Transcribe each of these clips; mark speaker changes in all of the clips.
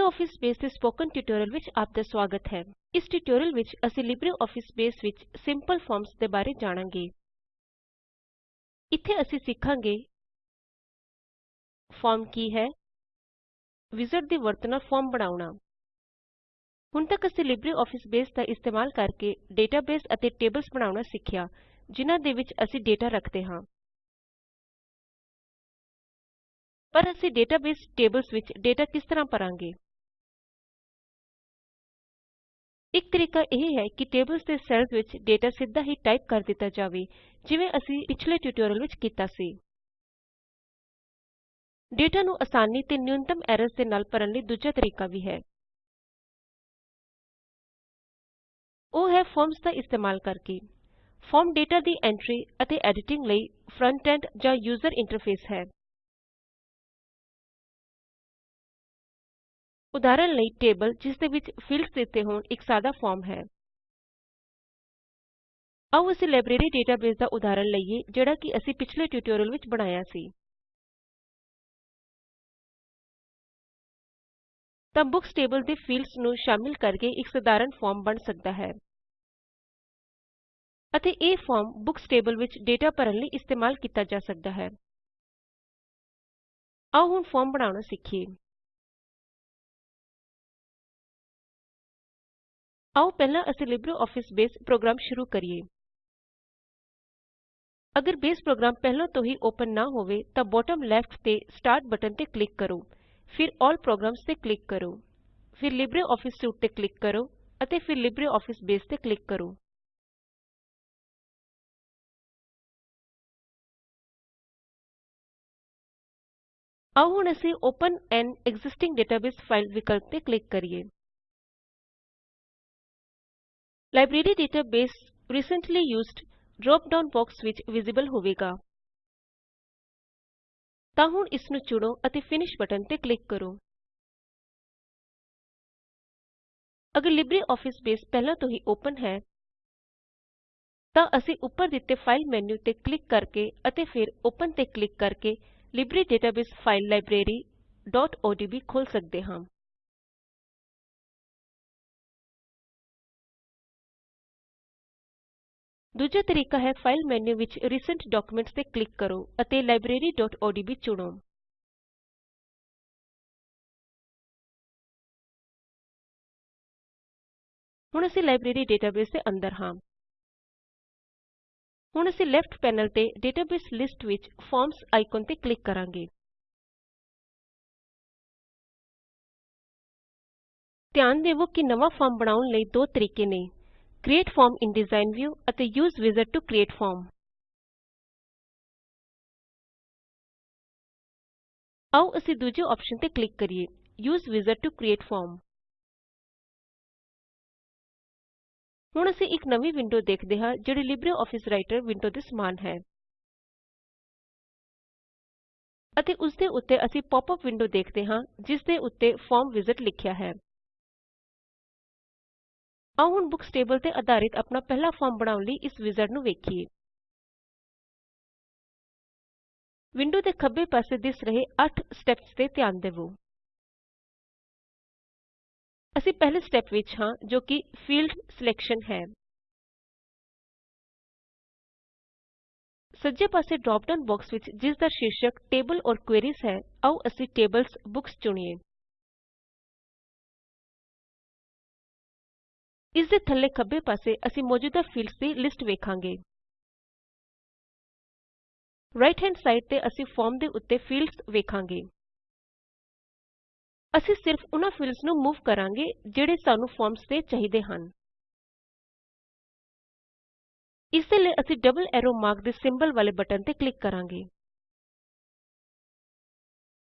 Speaker 1: LibreOffice Base ਦੇ spoken tutorial ਵਿੱਚ ਆਪ ਦਾ ਸਵਾਗਤ ਹੈ। ਇਸ ਟਿਊਟੋਰੀਅਲ ਵਿੱਚ ਅਸੀਂ LibreOffice Base ਵਿੱਚ ਸਿੰਪਲ ਫਾਰਮਸ ਦੇ ਬਾਰੇ ਜਾਣਾਂਗੇ। ਇੱਥੇ ਅਸੀਂ ਸਿੱਖਾਂਗੇ ਫਾਰਮ ਕੀ ਹੈ, ਵਿਜ਼ਾਰਡ ਦੀ ਵਰਤੋਂ ਨਾਲ ਫਾਰਮ ਬਣਾਉਣਾ। ਹੁਣ ਤੱਕ ਅਸੀਂ LibreOffice Base ਦਾ ਇਸਤੇਮਾਲ ਕਰਕੇ ਡੇਟਾਬੇਸ ਅਤੇ ਟੇਬਲਸ ਬਣਾਉਣਾ ਸਿੱਖਿਆ, ਜਿਨ੍ਹਾਂ ਦੇ ਵਿੱਚ ਅਸੀਂ ਡੇਟਾ ਰੱਖਦੇ ਹਾਂ। ਪਰ ਅਸੀਂ ਡੇਟਾਬੇਸ ਟੇਬਲਸ ਵਿੱਚ ਡੇਟਾ ਕਿਸ ਤਰ੍ਹਾਂ ਭਰਾਂਗੇ ਇੱਕ ਤਰੀਕਾ ਇਹ ਹੈ ਕਿ ਟੇਬਲਸ ਦੇ ਸੈੱਲਸ ਵਿੱਚ ਡੇਟਾ ਸਿੱਧਾ ਹੀ ਟਾਈਪ ਕਰ ਦਿੱਤਾ ਜਾਵੇ ਜਿਵੇਂ ਅਸੀਂ ਪਿਛਲੇ ਟਿਊਟੋਰੀਅਲ ਵਿੱਚ ਕੀਤਾ ਸੀ ਡੇਟਾ ਨੂੰ ਆਸਾਨੀ ਤੇ ਨਿਊਨਤਮ ਐਰਰਸ ਦੇ ਨਾਲ ਭਰਨ ਲਈ ਦੂਜਾ ਤਰੀਕਾ ਵੀ ਹੈ ਉਹ ਹੈ ਫਾਰਮਸ ਦਾ ਇਸਤੇਮਾਲ ਕਰਕੇ ਫਾਰਮ ਡੇਟਾ ਦੀ ਐਂਟਰੀ ਅਤੇ ਐਡੀਟਿੰਗ ਲਈ ਫਰੰਟ ਐਂਡ ਜਾਂ ਯੂਜ਼ਰ ਇੰਟਰਫੇਸ ਹੈ ਉਦਾਹਰਣ ਲਈ ਟੇਬਲ ਜਿਸ ਦੇ ਵਿੱਚ ਫੀਲਡਸ ਦਿੱਤੇ ਹੋਣ ਇੱਕ ਸਾਦਾ ਫਾਰਮ ਹੈ ਆਓ ਅਸੀਂ ਲਾਇਬ੍ਰੇਰੀ ਡੇਟਾਬੇਸ ਦਾ ਉਦਾਹਰਣ ਲਈਏ ਜਿਹੜਾ ਕਿ ਅਸੀਂ ਪਿਛਲੇ ਟਿਊਟੋਰੀਅਲ ਵਿੱਚ ਬਣਾਇਆ ਸੀ ਤਾਂ ਬੁక్స్ ਟੇਬਲ ਦੇ ਫੀਲਡਸ ਨੂੰ ਸ਼ਾਮਿਲ ਕਰਕੇ ਇੱਕ ਸਧਾਰਨ ਫਾਰਮ ਬਣ ਸਕਦਾ ਹੈ ਅਤੇ ਇਹ ਫਾਰਮ ਬੁక్స్ ਟੇਬਲ ਵਿੱਚ ਡੇਟਾ ਭਰਨ ਲਈ ਇਸਤੇਮਾਲ ਕੀਤਾ ਜਾ ਸਕਦਾ ਹੈ ਆਓ ਹੁਣ ਫਾਰਮ ਬਣਾਉਣਾ ਸਿੱਖੀਏ ਆਓ ਪਹਿਲਾਂ ਅਸੀਂ LibreOffice ਬੇਸ ਪ੍ਰੋਗਰਾਮ ਸ਼ੁਰੂ ਕਰੀਏ ਅਗਰ ਬੇਸ ਪ੍ਰੋਗਰਾਮ ਪਹਿਲਾਂ ਤੋਂ ਹੀ ਓਪਨ ਨਾ ਹੋਵੇ ਤਾਂ ਬਾਟਮ ਲੈਫਟ ਤੇ ਸਟਾਰਟ ਬਟਨ ਤੇ ਕਲਿੱਕ ਕਰੋ ਫਿਰ ਆਲ ਪ੍ਰੋਗਰਾਮਸ ਤੇ ਕਲਿੱਕ ਕਰੋ ਫਿਰ ਲਿਬਰਿਓਫਿਸ ਸੂਟ ਤੇ ਕਲਿੱਕ ਕਰੋ ਅਤੇ ਫਿਰ ਲਿਬਰਿਓਫਿਸ ਬੇਸ ਤੇ ਕਲਿੱਕ ਕਰੋ ਆਓ ਹੁਣ ਅਸੀਂ open an existing database file ਵਿਕਲਪ ਤੇ ਕਲਿੱਕ ਕਰੀਏ library database recently used drop down box ਵਿੱਚ ਵਿਜ਼ਿਬਲ ਹੋਵੇਗਾ ਤਾਂ ਹੁਣ ਇਸ ਨੂੰ ਚੁਣੋ ਅਤੇ ਫਿਨਿਸ਼ ਬਟਨ ਤੇ ਕਲਿਕ ਕਰੋ ਅਗਰ ਲਿਬ੍ਰੀਆਫਿਸ ਬੇਸ ਪਹਿਲਾਂ ਤੋਂ ਹੀ ਓਪਨ ਹੈ ਤਾਂ ਅਸੀਂ ਉੱਪਰ ਦਿੱਤੇ ਫਾਈਲ ਮੈਨੂ ਤੇ ਕਲਿਕ ਕਰਕੇ ਅਤੇ ਫਿਰ ਓਪਨ ਤੇ ਕਲਿਕ ਕਰਕੇ ਲਿਬ੍ਰੇ ਡੇਟਾਬੇਸ ਫਾਈਲ libraryਓਡੀਬੀ ਖੋਲ ਸਕਦੇ ਹਾਂ ਦੂਜਾ ਤਰੀਕਾ ਹੈ ਫਾਈਲ ਮੈਨੂ ਵਿੱਚ ਰੀਸੈਂਟ ਡਾਕੂਮੈਂਟਸ ਤੇ ਕਲਿਕ ਕਰੋ ਅਤੇ libraryਓਡੀਬੀ ਚੁਣੋ ਹੁਣ ਅਸੀਂ ਲਾਇਬ੍ਰੇਰੀ ਡੇਟਾਬੇਸ ਦੇ ਅੰਦਰ ਹਾਂ ਹੁਣ ਅਸੀਂ ਲੈਫਟ ਪੈਨਲ ਤੇ ਡੇਟਾਬੇਸ ਲਿਸਟ ਵਿੱਚ ਫਾਰਮਜ਼ ਆਈਕਨ ਤੇ ਕਲਿਕ ਕਰਾਂਗੇ ਧਿਆਨ ਦੇਵੋ ਕਿ ਨਵਾਂ ਫਾਰਮ ਬਣਾਉਣ ਲਈ ਦੋ ਤਰੀਕੇ ਨੇ create form in design view ਅਤੇ use wizard to create form ਆਓ ਅਸੀਂ ਦੂਜੇ ਆਪਸ਼ਨ ਤੇ ਕਲਿੱਕ ਕਰੀਏ use wizard to create form ਹੁਣ ਅਸੀਂ ਇੱਕ ਨਵੀਂ ਵਿੰਡੋ ਦੇਖਦੇ ਹਾਂ ਜਿਹੜੀ LibreOffice Writer ਵਿੰਡੋ ਦੇ ਸਮਾਨ ਹੈ ਅਤੇ ਉਸ ਦੇ ਉੱਤੇ ਅਸੀਂ ਪੌਪ ਅਪ ਵਿੰਡੋ ਦੇਖਦੇ ਹਾਂ ਜਿਸ ਦੇ ਉੱਤੇ ਫਾਰਮ ਵਿਜ਼ਟ ਲਿਖਿਆ ਹੈ ਆਓ ਹੁਣ ਬੁక్ਸ ਟੇਬਲ ਤੇ ਆਧਾਰਿਤ ਆਪਣਾ ਪਹਿਲਾ ਫਾਰਮ ਬਣਾਉਣ ਲਈ ਇਸ ਵਿਜ਼ਰਡ ਨੂੰ ਵੇਖੀਏ ਵਿੰਡੋ ਦੇ ਖੱਬੇ ਪਾਸੇ ਦਿਸ ਰਹੇ 8 ਸਟੈਪਸ ਤੇ ਧਿਆਨ ਦਿਵੋ ਅਸੀਂ ਪਹਿਲੇ ਸਟੈਪ ਵਿੱਚ ਹਾਂ ਜੋ ਕਿ ਫੀਲਡ ਸਿਲੈਕਸ਼ਨ ਹੈ ਸੱਜੇ ਪਾਸੇ ਡ੍ਰੌਪ ਡਾਊਨ ਬਾਕਸ ਵਿੱਚ ਜਿਸ ਦਾ ਸ਼ੀਰਸ਼ਕ ਟੇਬਲ ਔਰ ਕੁਐਰੀਜ਼ ਹੈ ਆਓ ਅਸੀਂ ਟੇਬਲਸ ਬੁਕਸ ਚੁਣੀਏ ਇਸ ਦੇ ਥੱਲੇ ਖੱਬੇ ਪਾਸੇ ਅਸੀਂ ਮੌਜੂਦਾ ਫੀਲਡਸ ਦੀ ਲਿਸਟ ਵੇਖਾਂਗੇ ਰਾਈਟ ਹੈਂਡ ਸਾਈਡ ਤੇ ਅਸੀਂ ਫਾਰਮ ਦੇ ਉੱਤੇ ਫੀਲਡਸ ਵੇਖਾਂਗੇ ਅਸੀਂ ਸਿਰਫ ਉਹਨਾਂ ਫੀਲਡਸ ਨੂੰ ਮੂਵ ਕਰਾਂਗੇ ਜਿਹੜੇ ਸਾਨੂੰ ਫਾਰਮਸ ਤੇ ਚਾਹੀਦੇ ਹਨ ਇਸ ਦੇ ਲਈ ਅਸੀਂ ਡਬਲ ਐਰੋ ਮਾਰਕ ਦੇ ਸਿੰਬਲ ਵਾਲੇ ਬਟਨ ਤੇ ਕਲਿੱਕ ਕਰਾਂਗੇ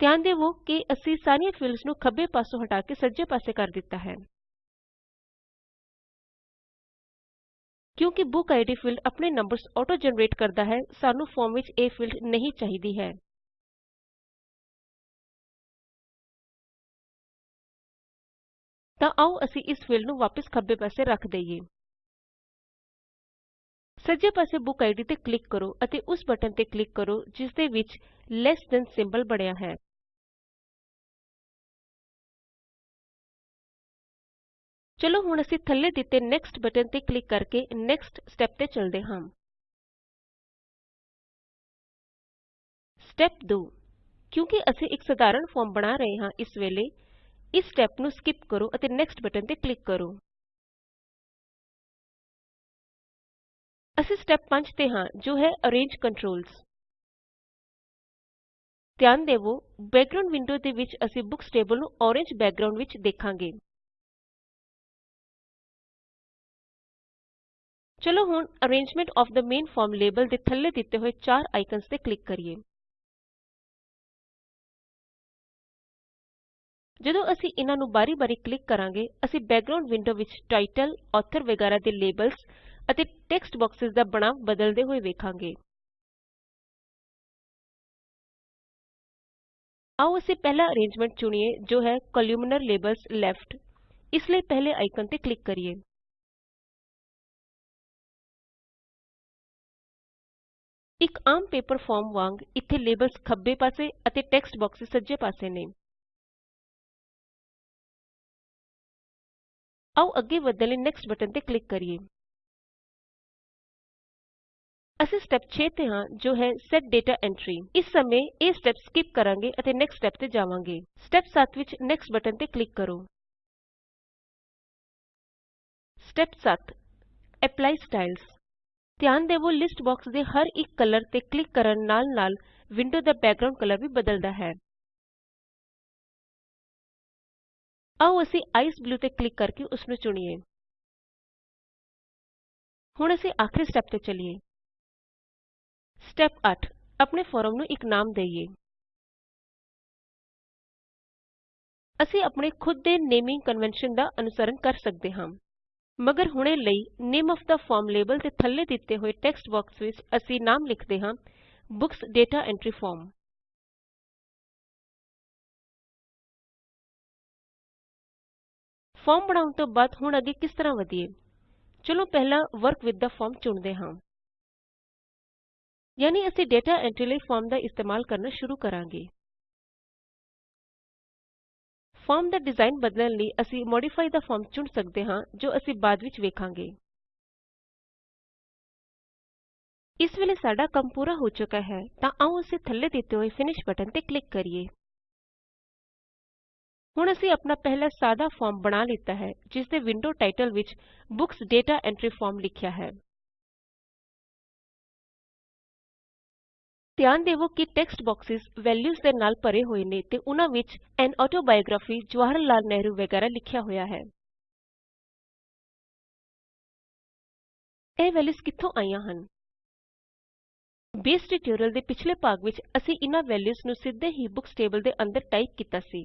Speaker 1: ਧਿਆਨ ਦਿਓ ਕਿ ਅਸੀਂ ਸਾਰੀਆਂ ਫੀਲਡਸ ਨੂੰ ਖੱਬੇ ਪਾਸੋਂ ਹਟਾ ਕੇ ਸੱਜੇ ਪਾਸੇ ਕਰ ਦਿੱਤਾ ਹੈ ਕਿਉਂਕਿ ਬੁੱਕ ਆਈਡੀ ਫੀਲਡ ਆਪਣੇ ਨੰਬਰਸ ਆਟੋ ਜਨਰੇਟ ਕਰਦਾ ਹੈ ਸਾਨੂੰ ਫਾਰਮ ਵਿੱਚ ਇਹ ਫੀਲਡ ਨਹੀਂ ਚਾਹੀਦੀ ਹੈ ਤਾਂ ਆਓ ਅਸੀਂ ਇਸ ਫੀਲਡ ਨੂੰ ਵਾਪਸ ਖੱਬੇ ਪਾਸੇ ਰੱਖ ਦਈਏ ਸੱਜੇ ਪਾਸੇ ਬੁੱਕ ਆਈਡੀ ਤੇ ਕਲਿੱਕ ਕਰੋ ਅਤੇ ਉਸ ਬਟਨ ਤੇ ਕਲਿੱਕ ਕਰੋ ਜਿਸ ਦੇ ਵਿੱਚ ਲੈਸ ਥੈਨ ਸਿੰਬਲ ਬਣਿਆ ਹੈ ਚਲੋ ਹੁਣ ਅਸੀਂ ਥੱਲੇ ਦਿੱਤੇ ਨੈਕਸਟ ਬਟਨ ਤੇ ਕਲਿੱਕ ਕਰਕੇ ਨੈਕਸਟ ਸਟੈਪ ਤੇ ਚਲਦੇ ਹਾਂ ਸਟੈਪ 2 ਕਿਉਂਕਿ ਅਸੀਂ ਇੱਕ ਸਧਾਰਨ ਫਾਰਮ ਬਣਾ ਰਹੇ ਹਾਂ ਇਸ ਵੇਲੇ ਇਸ ਸਟੈਪ ਨੂੰ ਸਕਿਪ ਕਰੋ ਅਤੇ ਨੈਕਸਟ ਬਟਨ ਤੇ ਕਲਿੱਕ ਕਰੋ ਅਸੀਂ ਸਟੈਪ 5 ਤੇ ਹਾਂ ਜੋ ਹੈ ਅਰੇਂਜ ਕੰਟਰੋਲਸ ਧਿਆਨ ਦੇਵੋ ਬੈਕਗ੍ਰਾਉਂਡ ਵਿੰਡੋ ਦੇ ਵਿੱਚ ਅਸੀਂ ਬੁਕਸ ਟੇਬਲ ਨੂੰ ਔਰੇਂਜ ਬੈਕਗ੍ਰਾਉਂਡ ਵਿੱਚ ਦੇਖਾਂਗੇ ਚਲੋ ਹੁਣ arrangement of the main form label ਦੇ ਥੱਲੇ ਦਿੱਤੇ ਹੋਏ ਚਾਰ ਆਈਕਨਸ ਤੇ ਕਲਿੱਕ ਕਰੀਏ ਜਦੋਂ ਅਸੀਂ ਇਹਨਾਂ ਨੂੰ ਬਾਰੀ-ਬਾਰੀ ਕਲਿੱਕ ਕਰਾਂਗੇ ਅਸੀਂ ਬੈਕਗ੍ਰਾਉਂਡ ਵਿੰਡੋ ਵਿੱਚ ਟਾਈਟਲ, ਆਥਰ ਵਗੈਰਾ ਦੇ ਲੇਬਲਸ ਅਤੇ ਟੈਕਸਟ ਬਾਕਸਸ ਦਾ ਬਣਾਵ ਬਦਲਦੇ ਹੋਏ ਵੇਖਾਂਗੇ। ਆਓ ਅਸੀਂ ਪਹਿਲਾ ਅਰੇਂਜਮੈਂਟ ਚੁਣੀਏ ਜੋ ਹੈ ਕੋਲਮਨਾਰ ਲੇਬਲਸ ਲੈਫਟ ਇਸ ਲਈ ਪਹਿਲੇ ਆਈਕਨ ਤੇ ਕਲਿੱਕ ਕਰੀਏ ਇੱਕ ਆਮ ਪੇਪਰ ਫਾਰਮ ਵਾਂਗ ਇੱਥੇ ਲੇਬਲਸ ਖੱਬੇ ਪਾਸੇ ਅਤੇ ਟੈਕਸਟ ਬਾਕਸਸ ਸੱਜੇ ਪਾਸੇ ਨੇ ਆਓ ਅੱਗੇ ਵਧਣ ਲਈ ਨੈਕਸਟ ਬਟਨ ਤੇ ਕਲਿੱਕ ਕਰੀਏ ਅਸੀਂ ਸਟੈਪ 6 ਤੇ ਹਾਂ ਜੋ ਹੈ ਸੈਟ ਡਾਟਾ ਐਂਟਰੀ ਇਸ ਸਮੇਂ ਇਹ ਸਟੈਪ ਸਕਿਪ ਕਰਾਂਗੇ ਅਤੇ ਨੈਕਸਟ ਸਟੈਪ ਤੇ ਜਾਵਾਂਗੇ ਸਟੈਪ 7 ਵਿੱਚ ਨੈਕਸਟ ਬਟਨ ਤੇ ਕਲਿੱਕ ਕਰੋ ਸਟੈਪ 7 ਅਪਲਾਈ ਸਟਾਈਲਸ ਧਿਆਨ ਦੇਵੋ ਲਿਸਟ ਬਾਕਸ ਦੇ ਹਰ ਇੱਕ ਕਲਰ ਤੇ ਕਲਿੱਕ ਕਰਨ ਨਾਲ ਨਾਲ ਵਿੰਡੋ ਦਾ ਬੈਕਗ੍ਰਾਉਂਡ ਕਲਰ ਵੀ ਬਦਲਦਾ ਹੈ ਆਓ ਅਸੀਂ ਆਈਸ ਬਲੂ ਤੇ ਕਲਿੱਕ ਕਰਕੇ ਉਸ ਨੂੰ ਚੁਣੀਏ ਹੁਣ ਅਸੀਂ ਆਖਰੀ ਸਟੈਪ ਤੇ ਚੱਲੀਏ। ਸਟੈਪ 8 ਆਪਣੇ ਫੋਰਮ ਨੂੰ ਇੱਕ ਨਾਮ ਦਈਏ ਅਸੀਂ ਆਪਣੇ ਖੁਦ ਦੇ ਨੇਮਿੰਗ ਕਨਵੈਨਸ਼ਨ ਦਾ ਅਨੁਸਰਣ ਕਰ ਸਕਦੇ ਹਾਂ ਮਗਰ ਹੁਣੇ ਲਈ name of the form label ਤੇ ਥੱਲੇ ਦਿੱਤੇ ਹੋਏ ਟੈਕਸਟ ਬਾਕਸ ਵਿੱਚ ਅਸੀਂ ਨਾਮ ਲਿਖਦੇ ਹਾਂ books data entry form form ਬਣਾਉਣ ਤੋਂ ਬਾਅਦ ਹੁਣ ਅੱਗੇ ਕਿਸ ਤਰ੍ਹਾਂ ਵਧੀਏ ਚਲੋ ਪਹਿਲਾਂ ਵਰਕ ਵਿਦ ਦਾ ਫਾਰਮ ਚੁਣਦੇ ਹਾਂ ਯਾਨੀ ਅਸੀਂ ਡਾਟਾ ਐਂਟਰੀ ਲਈ ਫਾਰਮ ਦਾ ਇਸਤੇਮਾਲ ਕਰਨਾ ਸ਼ੁਰੂ ਕਰਾਂਗੇ ਫਾਰਮ ਦਾ ਡਿਜ਼ਾਈਨ ਬਦਲਣ ਲਈ ਅਸੀਂ ਮੋਡੀਫਾਈ ਦਾ ਫਾਰਮ ਚੁਣ ਸਕਦੇ ਹਾਂ ਜੋ ਅਸੀਂ ਬਾਅਦ ਵਿੱਚ ਵੇਖਾਂਗੇ ਇਸ ਵੇਲੇ ਸਾਡਾ ਕੰਮ ਪੂਰਾ ਹੋ ਚੁੱਕਾ ਹੈ ਤਾਂ ਆਓ ਅਸੀਂ ਥੱਲੇ ਦਿੱਤੇ ਹੋਏ ਫਿਨਿਸ਼ ਬਟਨ ਤੇ ਕਲਿੱਕ ਕਰੀਏ ਹੁਣ ਅਸੀਂ ਆਪਣਾ ਪਹਿਲਾ ਸਾਦਾ ਫਾਰਮ ਬਣਾ ਲਿੱਤਾ ਹੈ ਜਿਸ ਦੇ ਵਿੰਡੋ ਟਾਈਟਲ ਵਿੱਚ ਬੁక్స్ ਡਾਟਾ ਐਂਟਰੀ ਫਾਰਮ ਲਿਖਿਆ ਹੈ ਧਿਆਨ ਦੇਵੋ ਕਿ ਟੈਕਸਟ ਬਾਕਸਸ ਵੈਲਿਊਸ ਦੇ ਨਾਲ ਭਰੇ ਹੋਏ ਨੇ ਤੇ ਉਹਨਾਂ ਵਿੱਚ ਐਨ ਆਟੋਬਾਇਓਗ੍ਰਾਫੀ ਜਵਾਹਰ ਲਾਲ ਨਹਿਰੂ ਵਗੈਰਾ ਲਿਖਿਆ ਹੋਇਆ ਹੈ ਇਹ ਵੈਲਿਊਸ ਕਿੱਥੋਂ ਆਈਆਂ ਹਨ ਬੇਸ ਟਿਊਟੋਰੀਅਲ ਦੇ ਪਿਛਲੇ ਭਾਗ ਵਿੱਚ ਅਸੀਂ ਇਹਨਾਂ ਵੈਲਿਊਸ ਨੂੰ ਸਿੱਧੇ ਹੀ ਬੁక్స్ ਟੇਬਲ ਦੇ ਅੰਦਰ ਟਾਈਪ ਕੀਤਾ ਸੀ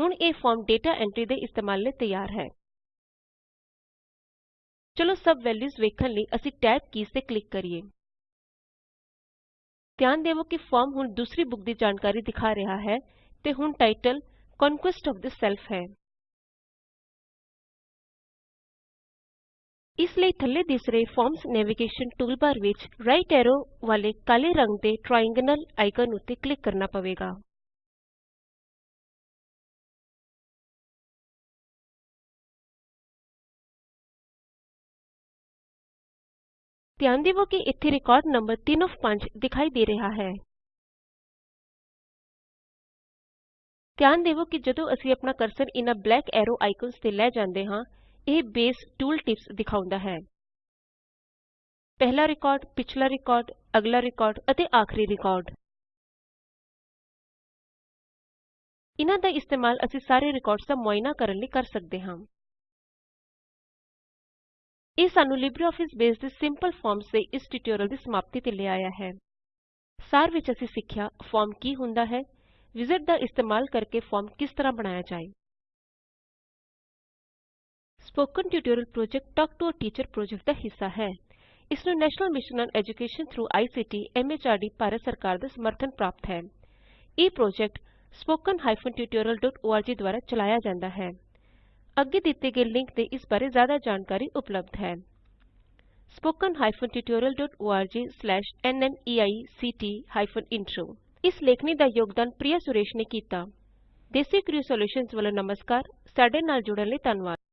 Speaker 1: ਹੁਣ ਇਹ ਫਾਰਮ ਡਾਟਾ ਐਂਟਰੀ ਦੇ ਇਸਤੇਮਾਲ ਲਈ ਤਿਆਰ ਹੈ ਚਲੋ ਸਬ ਵੈਲਿਊਜ਼ ਵੇਖਣ ਲਈ ਅਸੀਂ ਟੈਬ ਕੀਜ਼ ਤੇ ਕਲਿੱਕ ਕਰੀਏ ਧਿਆਨ ਦੇਵੋ ਕਿ ਫਾਰਮ ਹੁਣ ਦੂਸਰੀ ਬੁੱਕ ਦੀ ਜਾਣਕਾਰੀ ਦਿਖਾ ਰਿਹਾ ਹੈ ਤੇ ਹੁਣ title conquest of the self ਹੈ ਇਸ ਲਈ ਥੱਲੇ ਦਿਸ ਰਹੇ ਫਾਰਮਸ ਨੈਵੀਗੇਸ਼ਨ ਟੂਲਬਾਰ ਵਿੱਚ ਰਾਈਟ ਐਰੋ ਵਾਲੇ ਕਾਲੇ ਰੰਗ ਦੇ ਟ੍ਰਾਇੰਗਲ ਆਈਕਨ ਉੱਤੇ ਕਲਿੱਕ ਕਰਨਾ ਪਵੇਗਾ ਧਿਆਨ ਦਿਵੋ ਕਿ ਇੱਥੇ ਰਿਕਾਰਡ ਨੰਬਰ 3 ਆਫ 5 ਦਿਖਾਈ ਦੇ ਰਿਹਾ ਹੈ ਧਿਆਨ ਦਿਵੋ ਕਿ ਜਦੋਂ ਅਸੀਂ ਆਪਣਾ ਕਰਸਰ ਇਹਨਾਂ ਬਲੈਕ ਐਰੋ ਆਈਕਨਸ ਤੇ ਲੈ ਜਾਂਦੇ ਹਾਂ ਇਹ ਬੇਸ ਟੂਲ ਟਿਪਸ ਦਿਖਾਉਂਦਾ ਹੈ ਪਹਿਲਾ ਰਿਕਾਰਡ ਪਿਛਲਾ ਰਿਕਾਰਡ ਅਗਲਾ ਰਿਕਾਰਡ ਅਤੇ ਆਖਰੀ ਰਿਕਾਰਡ ਇਹਨਾਂ ਦਾ ਇਸਤੇਮਾਲ ਅਸੀਂ ਸਾਰੇ ਰਿਕਾਰਡਸ ਦਾ ਮੁਆਇਨਾ ਕਰਨ ਲਈ ਕਰ ਸਕਦੇ ਹਾਂ ਇਹ ਸਾਨੂੰ LibreOffice ਬੇਸ ਦੇ ਸਿੰਪਲ ਫਾਰਮਸ ਦੇ ਇਸ ਟਿਊਟੋਰੀਅਲ ਦੀ ਸਮਾਪਤੀ ਤੇ ਲੈ ਆਇਆ ਹੈ ਸਾਰ ਵਿੱਚ ਅਸੀਂ ਸਿੱਖਿਆ ਫਾਰਮ ਕੀ ਹੁੰਦਾ ਹੈ ਵਿਜ਼ਾਰਡ ਦਾ ਇਸਤੇਮਾਲ ਕਰਕੇ ਫਾਰਮ ਕਿਸ ਤਰ੍ਹਾਂ ਬਣਾਇਆ ਜਾਏ spoken tutorial project talk to a teacher project ਦਾ ਹਿੱਸਾ ਹੈ ਇਸ ਨੂੰ national mission on education through ICT MHRD Bharat ਸਰਕਾਰ ਦਾ ਸਮਰਥਨ ਪ੍ਰਾਪਤ ਹੈ ਇਹ ਪ੍ਰੋਜੈਕਟ spoken-tutorial.org ਦੁਆਰਾ ਚਲਾਇਆ ਜਾਂਦਾ ਹੈ अग्गे दिते गए लिंक ते इस बारे ज्यादा जानकारी उपलब्ध है spoken hyphen dot O R G slash N E spoken tutorialorg hyphen intro इस लेखनी का योगदान प्रिया सुरेश ने किया देसी क्रियो सॉल्यूशंस वालों नमस्कार साढ़े नाल जुड़ने ਲਈ ਧੰਨਵਾਦ